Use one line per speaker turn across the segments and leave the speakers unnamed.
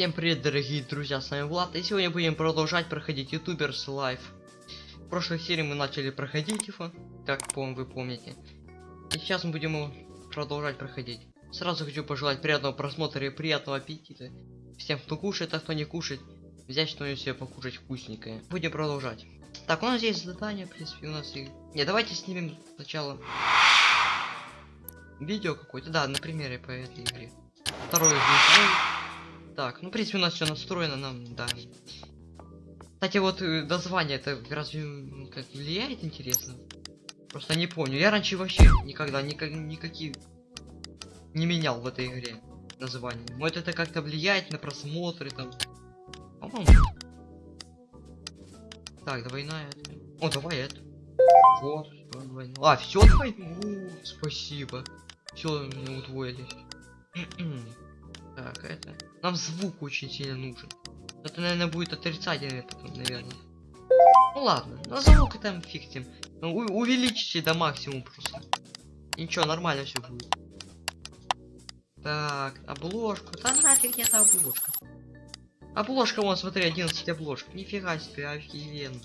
Всем привет, дорогие друзья, с вами Влад, и сегодня будем продолжать проходить Youtubers Life. В прошлой серии мы начали проходить его, как вы помните. И сейчас мы будем продолжать проходить. Сразу хочу пожелать приятного просмотра и приятного аппетита. Всем, кто кушает, а кто не кушает, взять что-нибудь себе покушать вкусненькое. Будем продолжать. Так, у нас есть задание, в принципе, у нас и... Не, давайте снимем сначала видео какое-то, да, на примере по этой игре. Второй геймплей. Так, ну, в принципе, у нас все настроено, нам, да. Кстати, вот э, название это разве как влияет, интересно? Просто не помню. Я раньше вообще никогда никак, никакие не менял в этой игре название. Может это как-то влияет на просмотры там. Так, двойная. это. О, давай это. Вот, двойная. А, все двойное. Спасибо. Все, мне удвоили. Так, это. Нам звук очень сильно нужен. Это, наверное, будет отрицательный потом, наверное. Ну ладно, на звук там ним. Ну, увеличите до максимума просто. Ничего, нормально все будет. Так, обложку. Да нафиг нет обложка. Обложка, вон, смотри, 11 обложек. Нифига себе, офигенно.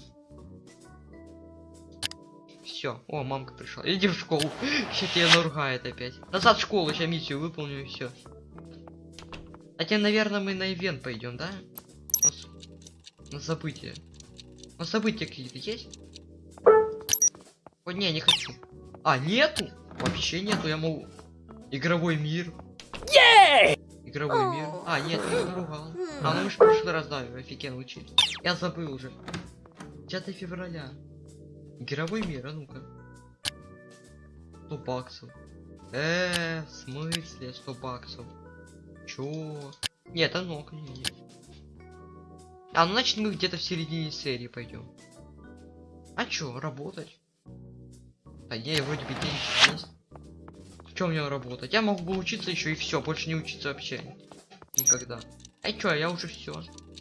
Все, о, мамка пришла. Иди в школу. Сейчас тебя наругает опять. Назад в школу, сейчас миссию выполню и все. Хотя, наверное, мы на ивент пойдем, да? На, события. На события какие-то есть? О, не, не хочу. А, нету? Вообще нету, я могу... Игровой мир. Игровой мир. А, нет, я наругал. А, ну мы ж в прошлый раз, да, офигенно учили. Я забыл уже. 10 февраля. Игровой мир, а ну-ка. 100 баксов. Э, в смысле 100 баксов? Чё? Нет, а ну-ка, не, не. А, ну значит мы где-то в середине серии пойдем. А чё, работать? Да не, вроде бы деньги есть. Чем мне работать? Я могу бы учиться еще и все, больше не учиться вообще. Никогда. А чё, я уже все.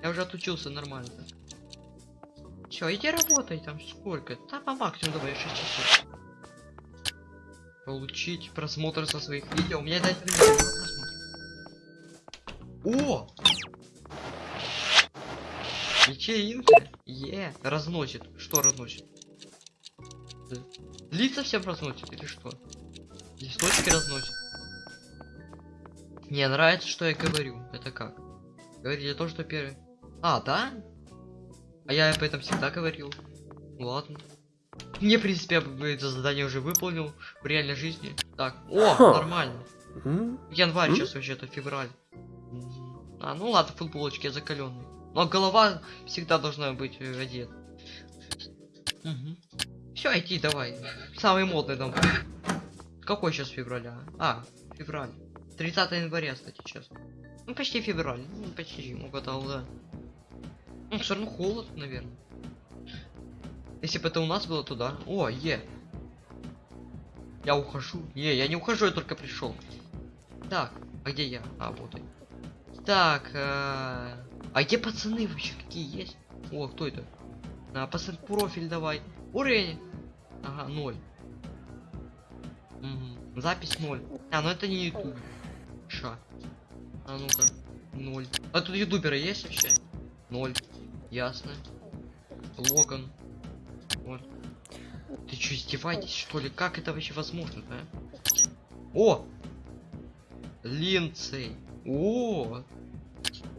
Я уже отучился нормально. Все, иди работай там сколько? Да по максимуму давай 6 часов. Получить просмотр со своих видео. У меня просмотр. О! Вечеринка? Е, разносит. Что разносит? Лица всем разносит или что? Листочки разносит. Мне нравится, что я говорю. Это как? Говорили то, что первый. А, да? А я об этом всегда говорил. Ну Ладно. Мне, в принципе, я это задание уже выполнил в реальной жизни. Так, о, нормально. Январь сейчас вообще-то февраль. А, ну ладно, футболочки я закаленный. Но голова всегда должна быть э, одета. Все, иди давай. Самый модный дом. Какой сейчас февраля? А, февраль. 30 января, кстати, сейчас. Ну, почти февраль. Ну, почти, угадал, да. Ну, все равно холод, наверное. Если бы это у нас было, то да. О, е. Я ухожу. Не, я не ухожу, я только пришел. Так, а где я? А, вот он. Так, э, а где пацаны вообще какие есть? О, кто это? А, пацан, профиль давай. Уровень. Ага, ноль. Мгм. Запись ноль. А, ну это не YouTube. Ша. А ну-ка. Ноль. А тут ютуберы есть вообще? Ноль. Ясно. Логан. Вот. Ты что, издеваетесь, что ли? Как это вообще возможно, а? О! Линцей. О!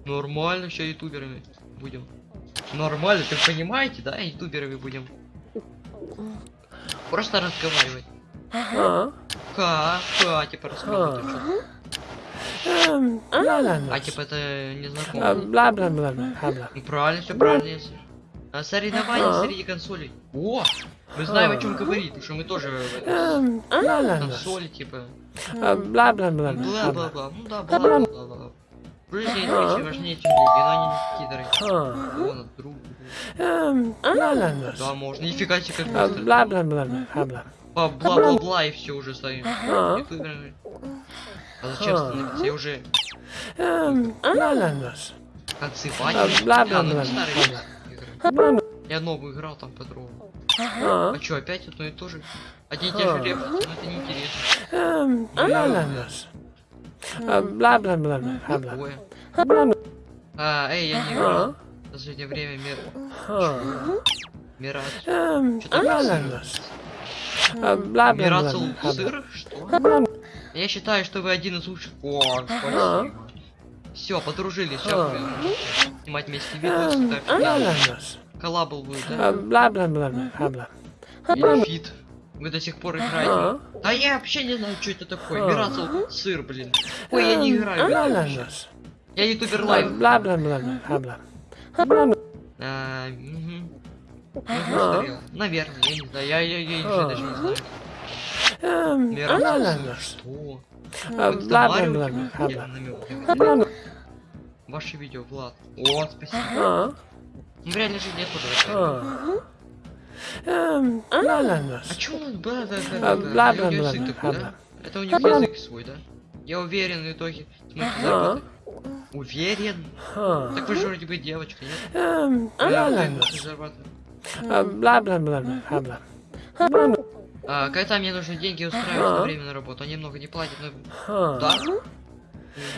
Нормально, все ютуберами будем. Нормально, ты понимаете, да? Ютуберами будем. Просто разговаривать.
А?
Ха, ха, типа рассказывать.
А. Эм, ла-ла-ла.
А типа это
А,
незнакомо.
Бла-бла-бла-бла-бла.
Ну, Правильно, все правильно. если. А соревнования
Ага.
среди консолей. О! Мы знаем, о чем говорит, потому что мы тоже
Эм,
консоли, типа.
А, Бла-бла-бла-бла.
Бла-бла-бла. Ну да, бла-бла-бла. И вещи важнее, чем деньги, но не.
А.
О, на друг.
Эм, ла-ла-ла.
Да, можно. Нифига себе, как
А,
быстро.
Бла-бла-бла-бла.
Ба- Бла-бла-бла, и все уже стоим.
А.
А зачем становиться? Я уже
Эм,
концы
А, бла-бла-бла.
А, игры.
Бла-бла.
Я новую играл там по-другому.
А,
А чё, опять одно и то же? Одни и те же
А.
реплики, но это неинтересно.
эм, ла-ла-ла. А,
эй, я не играл.
А?
В последнее время мир... Мираж.
Эм,
Что такое
ла-ла-ла.
сыр? Что? Я считаю, что вы один из лучших. О, спасибо. Все, подружились, все. Снимать вместе видосы,
Эм,
так.
ла-ла-ла.
Коллабл будет, да?
Бла-бла-бла-бла. Бла.
Или фит. Вы до сих пор играете. Да я вообще не знаю, что это такое. Мирацл сыр, блин. Ой, я не играю. Это. Я ютубер лайв.
Бла-бла-бла-бла. Бла.
Наверное, я не знаю. Я, я, я, я
А.
даже не знаю.
Эм.
Что?
А,
намёк.
Бла.
Ваше видео, Влад. О, спасибо.
А.
Ну, в реальной жизни тоже такая.
А. Эм,
чё он бла бла бла бла
бла-бла-бла,
да?
бла.
Это у них язык свой, да? Я уверен, в итоге. Уверен? Так вы же вроде бы девочка, нет?
Эм,
Да,
ла-ла-ла.
можете зарабатывать.
А, Бла-бла-бла-бла.
Когда мне нужны деньги устраивать на время на работу, они много не платят, но... Да?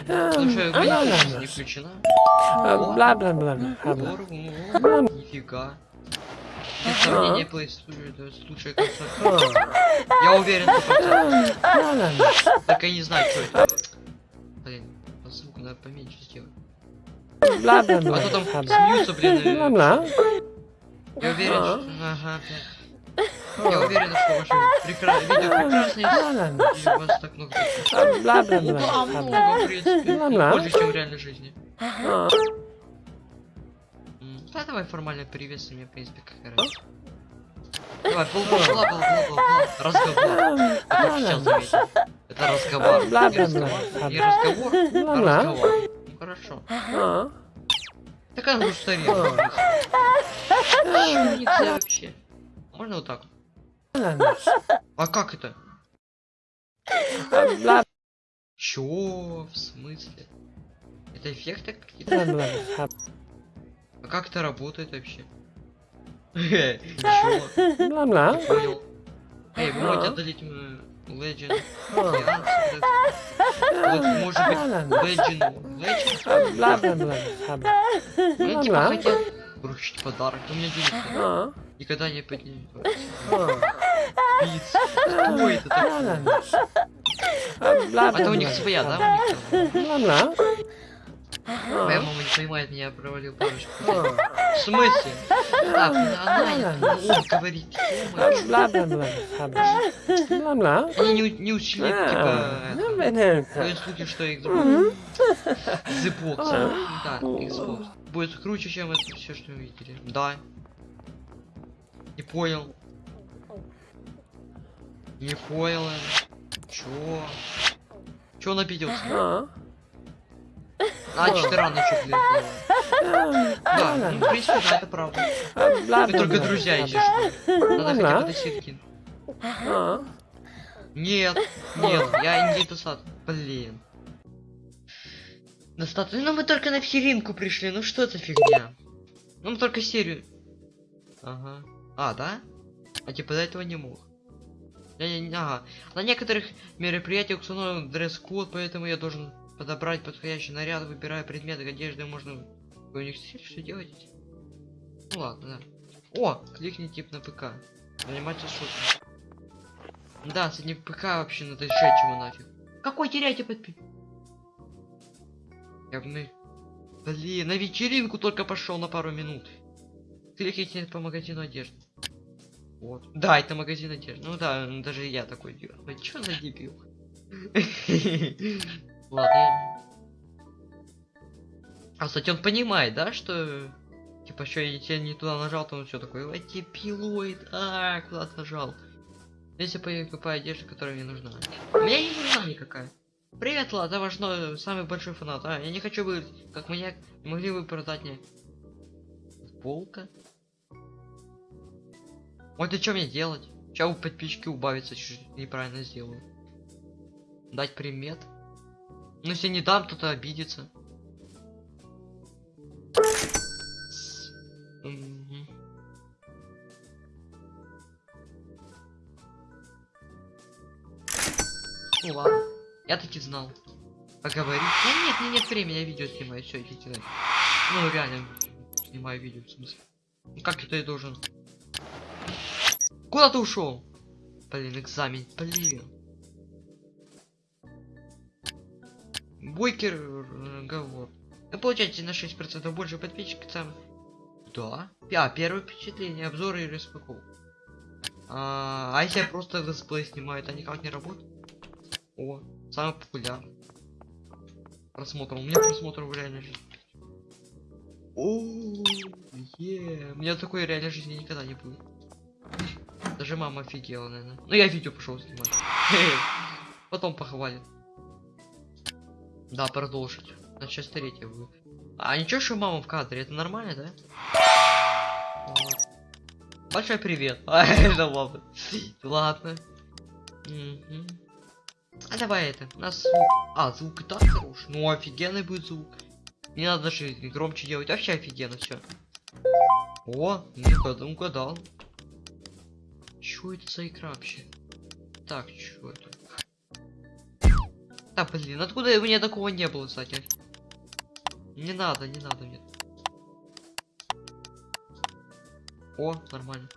Потому что не включена.
А, Бла-бла-бла. Бла.
Здорово.
Бла.
Нифига. Консоль.
А.
Я уверен, что. Только я не знаю, что это. Блин, по звуку надо поменьше сделать.
Бла-бла-бла.
А то там
Бла.
смеются, блин. и-
Бла-бла.
Я уверен,
А.
что... Ага, блядь. Я уверен, что ваше прекра... видео прекрасное,
Ла-ла-ла.
и у вас так много...
А,
Ну,
Бла-бла-бла. Бла.
много, в принципе.
Ла-ла.
Больше, чем в реальной жизни.
А.
Да, давай формально приветствуй меня, в принципе, какая разница. Давай, бла бла бла бла бла бла Разговор. Я только сейчас заметил. Это разговор. Не
Бла-бла-бла.
разговор, не разговор, а разговор. Ну хорошо.
А.
Так она уже устарела.
А.
Чё нельзя вообще? Можно вот так? А как это?
Бла.
Чё? В смысле? Это эффекты какие-то? А как это работает вообще? Чё? Не понял. Эй, можете отдалить мою Legend? Вот, может быть, Legend? Legend?
Бла-бла-бла. Бла.
Ну, типа,
Бла-бла.
хотел вручить подарок, но у меня денег.
А.
Никогда не поднимет. Пицца. Что это такое?
А, Бла-бла-бла.
у них своя, да? У там?
Бла-бла.
Моя
А.
мама не понимает меня, провалил парочку.
А.
В смысле? Так, она
Ладно.
он говорит,
А. Бла-бла-бла. Бла. Бла-бла.
Они не, у- не учли,
А.
типа,
Ну, понятно.
Ходят слухи, что Xbox. Xbox.
А.
Да, Xbox. Будет круче, чем это все, что мы видели. Да. Не понял. Не понял. я. Чё? Чё он обиделся?
А.
А, что ты рано чё, блин,
А.
Да, ну, в принципе, да, это правда. Мы
Бла-бла-бла.
только друзья, что. Надо хотя бы до сетки.
А.
Нет, нет, я не сад. Блин. Достаточно. Ну мы только на вечеринку пришли, ну что за фигня? Ну мы только серию. Ага. А, да? А типа до этого не мог. Я, не- ага. На некоторых мероприятиях установлен дресс-код, поэтому я должен подобрать подходящий наряд, выбирая предметы одежды, можно... Вы у них что делаете? Ну ладно, да. О, кликни тип на ПК. Заниматься шуткой. Да, с одним ПК вообще надо сжечь его нафиг. Какой теряйте подпи... Я бы. Блин, на вечеринку только пошел на пару минут. Кликните по магазину одежды. Вот. Да, это магазин одежды. Ну да, даже я такой делаю. Чё за дебил? Ладно. А, кстати, он понимает, да, что... Типа, что я не туда нажал, то он все такой, ой, дебилоид, а, куда нажал. Если покупаю одежду, которая мне нужна. Мне не нужна никакая. Привет, Влад, это ваш новый, самый большой фанат. А, я не хочу быть как маньяк. Могли бы продать мне футболка? Вот и что мне делать? Сейчас подписчики убавится, чуть неправильно сделаю. Дать примет? Ну если не дам, то-то обидится. Ну ладно. Я таки знал. Поговорить. Ну нет, не нет времени, я видео снимаю, все, идите нафиг. Ну, реально, снимаю видео, в смысле. Ну, как это я должен? Куда ты ушел? Блин, экзамен, блин. Бойкий разговор. Вы получаете на 6% больше подписчиков там. Да. А, первое впечатление, обзоры и распаковка. А, а если я просто летсплей снимаю, это никак не работает? О, самый популярный. Просмотр. У меня просмотров в реальной жизни. О, е, У меня такой реальной жизни никогда не будет. Даже мама офигела, наверное. Ну я видео пошел снимать. Потом похвалит. Да, продолжить. На часть третья будет. А ничего, что мама в кадре, это нормально, да? Большой привет. А, это ладно. Ладно. А давай это. Нас звук. А, звук и так хорош. Ну офигенный будет звук. Не надо даже громче делать. Вообще офигенно все. О, ну угадал. Чё это за игра вообще? Так, чё это? Да блин, откуда у меня такого не было, кстати? Не надо, не надо мне. О, нормально.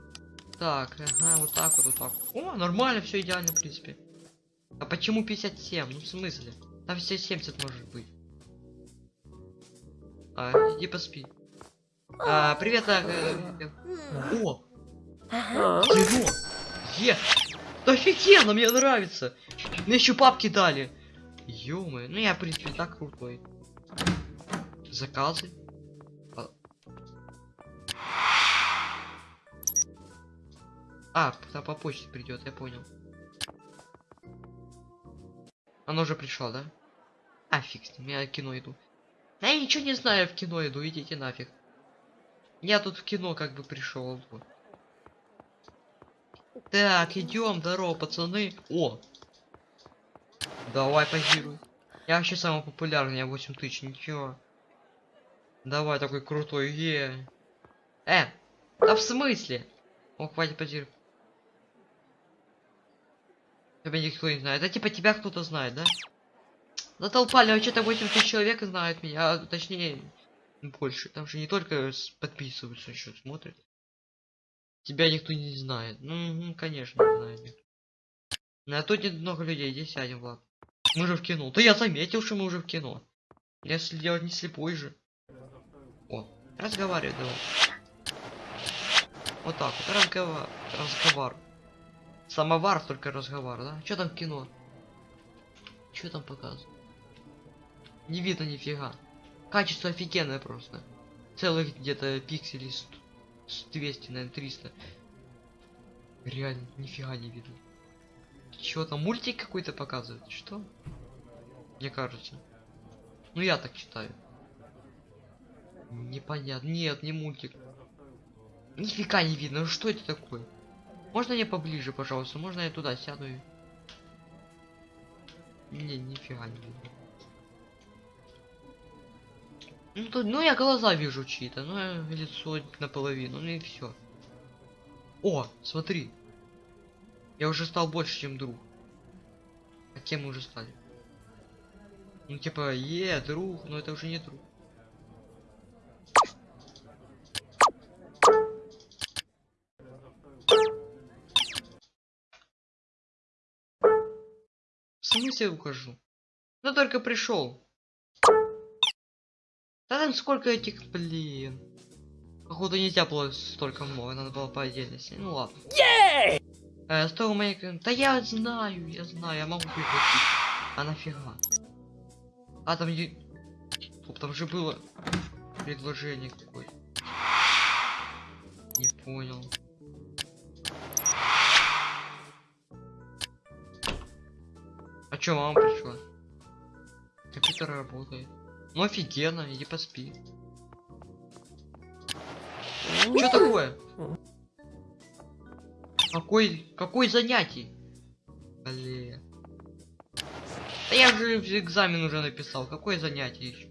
Так, ага, вот так вот, вот так. О, нормально, все идеально, в принципе. А почему 57? Ну в смысле? Там все 70 может быть. А, иди поспи. А, привет, а, э, О! Кино! Е! Да офигенно, мне нравится! Мне еще папки дали! Ё ну я, в принципе, так крутой. Заказы. А, а по почте придет, я понял. Оно уже пришло, да? А, фиг с ним, я в кино иду. Да я ничего не знаю, в кино иду, идите нафиг. Я тут в кино как бы пришел. Так, идем, здорово, пацаны. О! Давай позируй. Я вообще самый популярный, я 8 тысяч, ничего. Давай, такой крутой, е. Э, да в смысле? О, хватит позировать. Тебя никто не знает. Это типа тебя кто-то знает, да? Затолпали, а что-то 8 тысяч человек знают меня, а, точнее, больше. Там же не только подписываются, еще смотрят. Тебя никто не знает. Ну, конечно, не знает. никто. Ну, тут нет много людей, здесь сядем, Влад. Мы же в кино. Да я заметил, что мы уже в кино. Я следил не слепой же. О, разговаривай давай. Вот так вот, разговор. Разговор. Самовар, только разговор, да? Что там кино? Что там показывают? Не видно нифига. Качество офигенное просто. Целых где-то пикселей с, с 200, наверное, 300. Реально, нифига не видно. Чего там, мультик какой-то показывает? Что? Мне кажется. Ну я так читаю. Непонятно. Нет, не мультик. Нифига не видно. Ну что это такое? Можно мне поближе, пожалуйста? Можно я туда сяду и... Не, нифига не видно. Ну, тут, ну я глаза вижу чьи-то, ну лицо наполовину, ну и все. О, смотри. Я уже стал больше, чем друг. А кем мы уже стали? Ну типа, е, друг, но это уже не друг. В смысле ухожу? Ну только пришел. Да там сколько этих, блин. Походу нельзя было столько много, надо было по отдельности. Ну ладно. Э, сто моей... Да я знаю, я знаю, я могу прекратить. А нафига? А там... е- Стоп, там же было предложение какое-то. Не понял. А чё, мама пришла? Компьютер работает. Ну офигенно, иди поспи. Чё такое? Какой, какой занятий? Блин. Да я же экзамен уже написал. Какое занятие еще?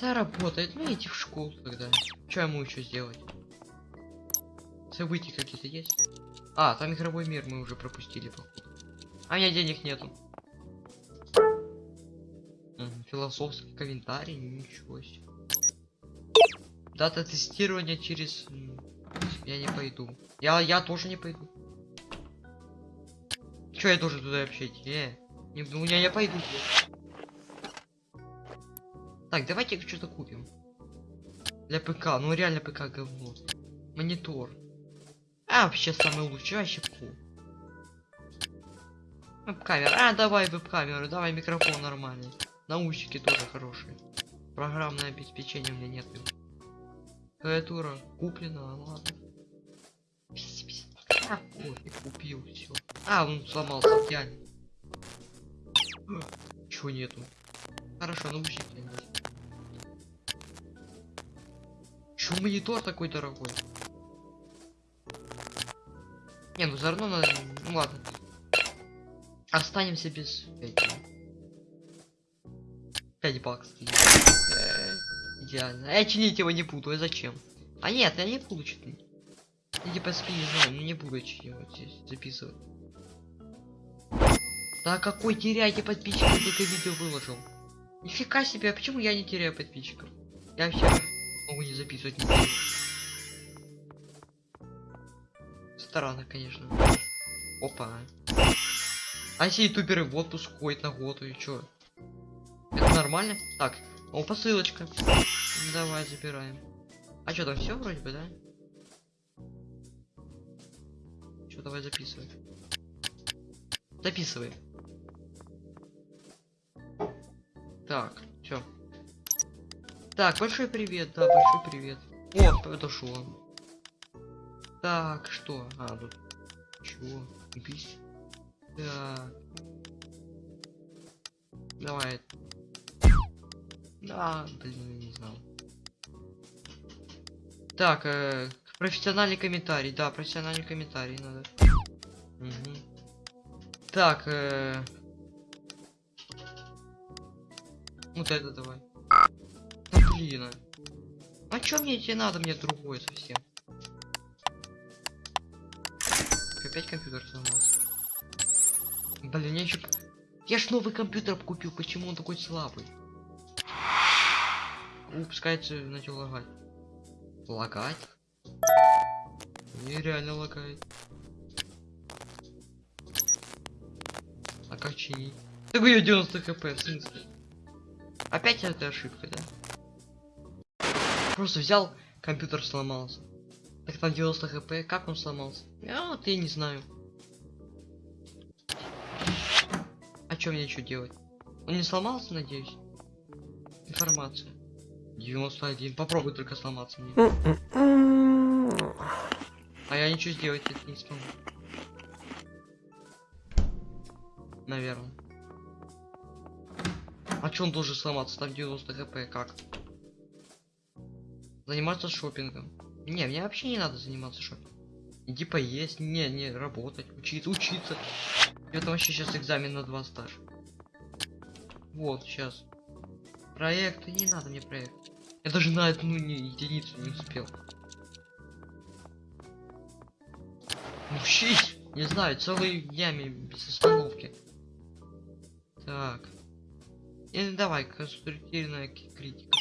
Да работает. Ну иди в школу тогда. Что ему еще сделать? События какие-то есть? А, там игровой мир мы уже пропустили. А у меня денег нету. Философский комментарий, ничего себе. Дата тестирования через... Я не пойду. Я, я тоже не пойду. Чё я должен туда вообще идти? Э, не, ну я не пойду. Так, давайте что-то купим. Для ПК, ну реально ПК говно. Монитор. А, вообще самый лучший, вообще фу. Веб-камера. А, давай веб-камеру, давай микрофон нормальный. Наушники тоже хорошие. Программное обеспечение у меня нет. Клавиатура куплена, ладно. А, кофе купил, все. А, он сломался, реально. Чего нету? Хорошо, наушники есть. Чё монитор такой дорогой? Не, ну равно надо... Ну ладно. Останемся без этих. 5 баксов. Э, Идеально. Я чинить его не буду, а зачем? А нет, я не буду чинить. Я типа спи не знаю, не буду вот здесь записывать. Да какой теряйте подписчиков, только видео выложил. Нифига себе, а почему я не теряю подписчиков? Я вообще могу не записывать ничего. Странно, конечно. Опа. А все ютуберы в отпуск ходят на год и чё? Это нормально? Так, о, посылочка. Давай, забираем. А что там все вроде бы, да? Что, давай записывай. Записывай. Так, все. Так, большой привет, да, большой привет. О, подошел он. Так, что? А, тут. Чего? Бись. Так. Давай. Да, блин, не знал. Так, э, профессиональный комментарий, да, профессиональный комментарий надо. Мгм. Так, э... Вот это давай. Да блин. а. А чё мне тебе надо? Мне другое совсем. Опять компьютер сломался. Блин, я еще... Я ж новый компьютер купил, почему он такой слабый? Упс, кажется, начал лагать. Лагать? Нереально лагает. А как чинить? Так у 90 хп, в смысле? Опять эта ошибка, да? Просто взял, компьютер сломался. Так там 90 хп, как он сломался? Я вот я не знаю. А что мне еще делать? Он не сломался, надеюсь? Информация. 91. Попробуй только сломаться мне. А я ничего сделать это не смогу. Наверное. А чё он должен сломаться? Там 90 хп, как? Заниматься шопингом. Не, мне вообще не надо заниматься шопингом. Иди поесть, не, не, работать, учиться, учиться. Это вообще сейчас экзамен на 2 стаж. Вот, сейчас. Проект, не надо мне проект. Я даже на одну единицу не успел. Учить! Не знаю, целые днями без остановки. Так. И давай, конструктивная критика.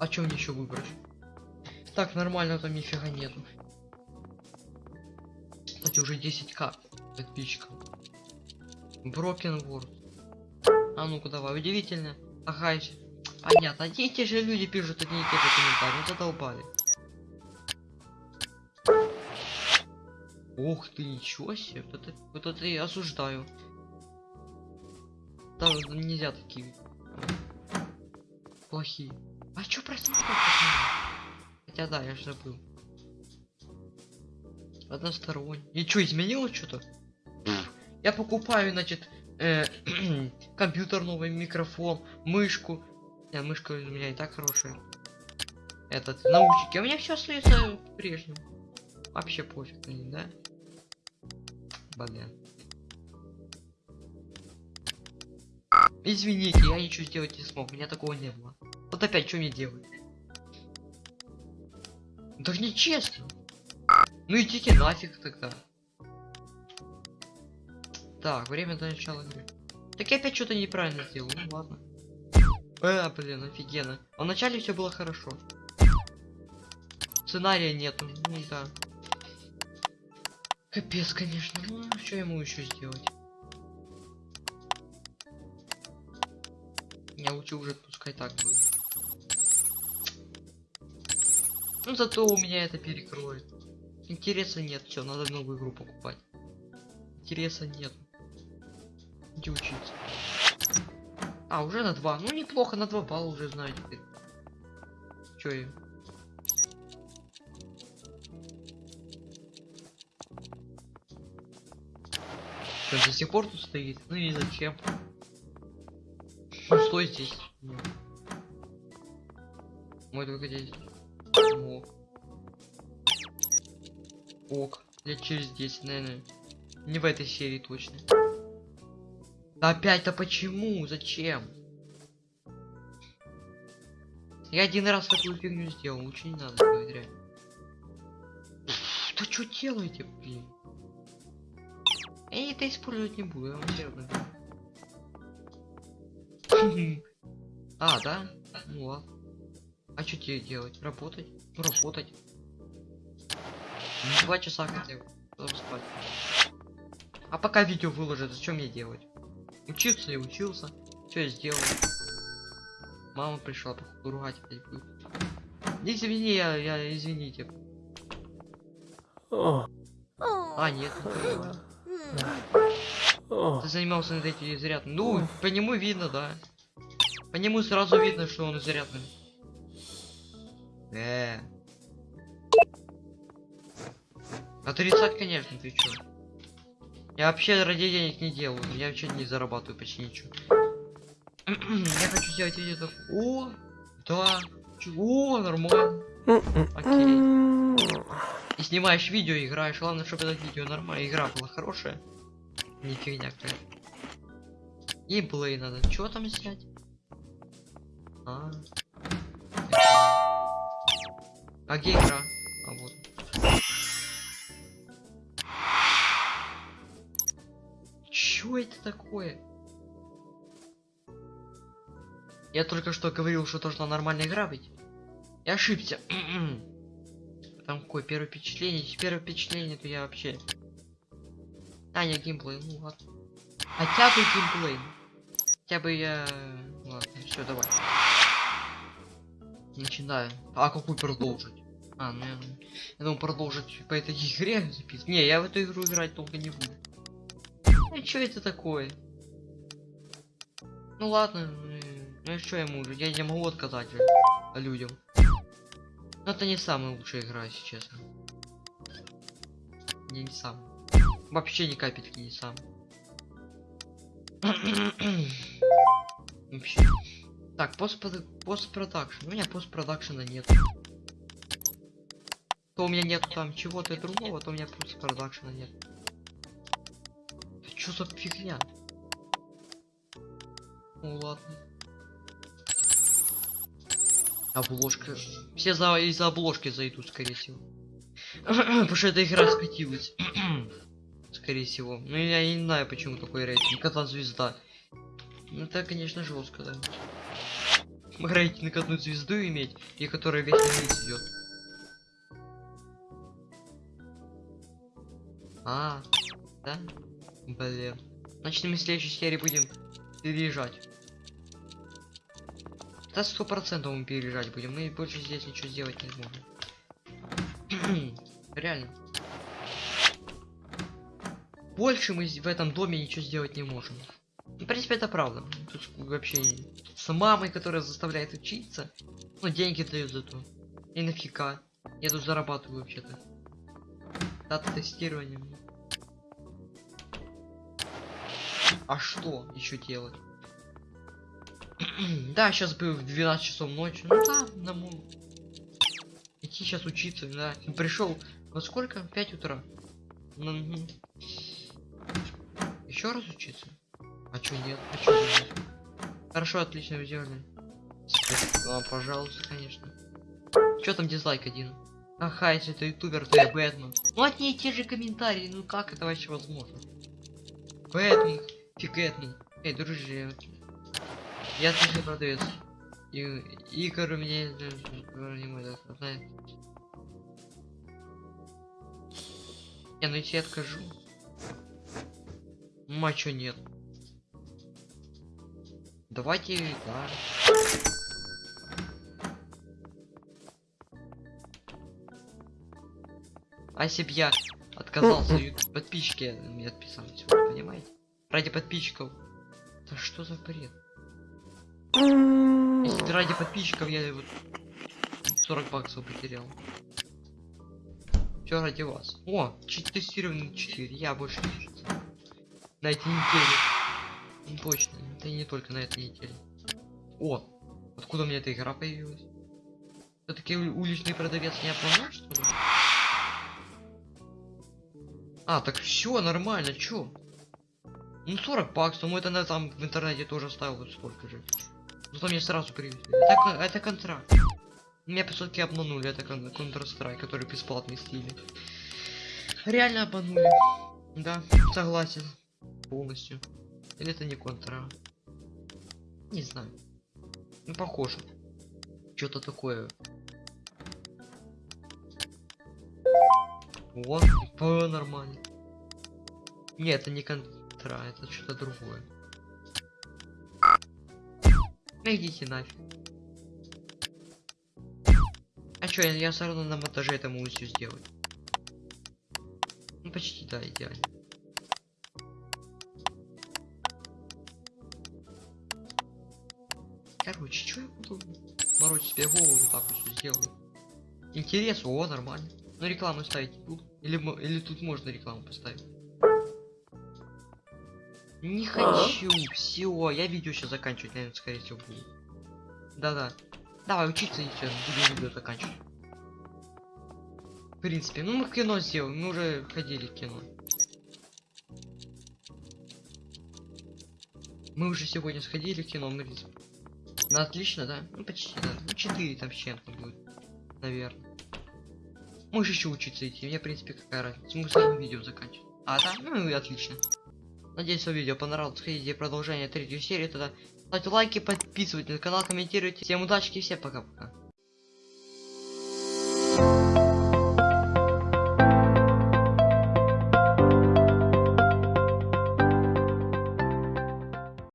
А мне еще выбрать? Так, нормально там нифига нету. Кстати, уже 10к подписчиков. Broken World. А ну-ка давай, удивительно. Ага, понятно. Одни и те же люди пишут одни и те же комментарии. Ну задолбали. Ух ты, ничего себе. Вот это, вот это я осуждаю. Там нельзя такие. Плохие. А чё мало? Хотя да, я же забыл. Односторонний. И чё, изменилось что-то? Я покупаю, значит, э, компьютер новый, микрофон, мышку. Не, мышка у меня и так хорошая. Этот, наушники. У меня все остается прежним. Вообще пофиг на них, да? Блин. Извините, я ничего сделать не смог, у меня такого не было. Вот опять, что мне делать? Так нечестно. Ну идите нафиг тогда. Так, время до начала игры. Так я опять что-то неправильно сделал, ну ладно. Э, блин, офигенно. А вначале все было хорошо. Сценария нету. Ну да. Капец, конечно. Ну, что ему еще сделать? Я лучше уже пускай так будет. Ну зато у меня это перекроет. Интереса нет, все, надо новую игру покупать. Интереса нет. Где учиться? А, уже на 2. Ну неплохо, на 2 балла уже знаю теперь. Чё я? Он до сих пор тут стоит? Ну и зачем? Ну стой здесь. Ну. Мой только здесь. Ок. Ок. Я через 10, наверное. Не в этой серии точно. Да опять-то почему? Зачем? Я один раз такую фигню сделал, лучше не надо реально. Да что делаете, блин? Я это использовать не буду, я вам серьезно. А, да? Ну ладно. А что тебе делать? Работать? Ну, работать. Два часа хотя бы. Спать. А пока видео выложат, зачем мне делать? Учился и учился. Что я сделал? Мама пришла, походу, ругать опять будет. Извини, я, я извините.
О,
А, нет, не. Ты занимался над этим зарядным. Ну, по нему видно, да. По нему сразу видно, что он зарядный. Э. Отрицать, конечно, ты чё? Я вообще ради денег не делаю. Я вообще не зарабатываю почти ничего. Я хочу сделать видео. О, да. Чего? Нормально.
М-м-м.
И снимаешь видео, играешь. Главное, чтобы это видео нормально. Игра была хорошая. Не фигня какая. Геймплей надо. Чего там снять? А. А где игра? А вот. Чё это такое? Я только что говорил, что должна нормальная игра быть. Я ошибся. Там какое первое впечатление? Первое впечатление, то я вообще... А, не геймплей, ну ладно. Хотя бы геймплей. Хотя бы я... Ладно, все, давай. Начинаю. А какую продолжить? А, ну я, я продолжить по этой игре записывать. Не, я в эту игру играть долго не буду. Ну что это такое? Ну ладно, ну и что ему уже? Я не могу отказать людям. Но это не самая лучшая игра, если честно. Не, не сам. Вообще ни капельки не сам. Вообще. Так, постпродакшн. У меня постпродакшена нет. То у меня нет там чего-то другого, то у меня постпродакшена нет. Что за фигня? Ну ладно. Обложка. Все за из-за обложки зайдут, скорее всего. Потому что эта игра скатилась. скорее всего. Ну я не знаю, почему такой рейтинг. Одна звезда. Ну это, конечно, жестко, да. Рейтинг одну звезду иметь, и которая весь месяц идет. А, да? Блин. Значит, мы в следующей серии будем переезжать. Да сто процентов мы переезжать будем. Мы больше здесь ничего сделать не сможем. Реально. Больше мы в этом доме ничего сделать не можем. В принципе, это правда. Тут вообще с мамой, которая заставляет учиться. Ну, деньги дают за то. И нафига. Я тут зарабатываю вообще-то. Дата тестирования. А что еще делать? да, сейчас бы в 12 часов ночи. Ну да, домой. Идти сейчас учиться, да. Пришел. Во сколько? 5 утра. Еще раз учиться? А чё нет? А чё нет? Хорошо, отлично, сделали. Спасибо, пожалуйста, конечно. Чё там дизлайк один? Ага, если это ютубер, то я Бэтмен. Ну одни и те же комментарии, ну как это вообще возможно? Бэтмен, фигетмен. Эй, дружи, я отличный продавец. И, Игорь у меня не мой, да, знает. Не, ну я тебе откажу. Ну а чё нет? Давайте, да. А если б я отказался, и подписчики мне отписались, понимаете? Ради подписчиков. Да что за бред? Если ради подписчиков я вот 40 баксов потерял. Все ради вас. О, тестирование 4. Я больше не. На этой неделе. Ну, точно. Это и не только на этой неделе. О, откуда у меня эта игра появилась? Все-таки уличный продавец не обманул, что ли? А, так все нормально, чё? Ну 40 баксов, ну это на там в интернете тоже ставил вот столько же. Там мне сразу привезли. Это, это контракт. Меня по сути обманули, это кон- Counter-Strike, который бесплатный стиле. Реально обманули. Да, согласен. Полностью. Или это не контра? Не знаю. Ну похоже. Что-то такое. Вот, ПВ нормально. Нет, это не контра, это что-то другое. Ну идите нафиг. А чё, я, я все равно на монтаже это могу все сделать. Ну почти да, идеально. Короче, что я буду морочить себе голову вот так вот все сделаю. Интерес, о, нормально. Но рекламу ставить буду. Или, или тут можно рекламу поставить. Не хочу, все, я видео сейчас заканчивать, наверное, скорее всего буду. Да-да. Давай учиться и все, буду видео заканчивать. В принципе, ну мы кино сделаем, мы уже ходили в кино. Мы уже сегодня сходили в кино, мы... Ну отлично, да? Ну почти, да. Ну 4 там с чем-то будет. Наверное. Можешь еще учиться идти, мне в принципе какая разница. Мы сразу видео заканчивать. А, да? Ну и отлично. Надеюсь, вам видео понравилось. Хотите продолжение третьей серии, тогда ставьте лайки, подписывайтесь на канал, комментируйте. Всем удачи, всем пока-пока.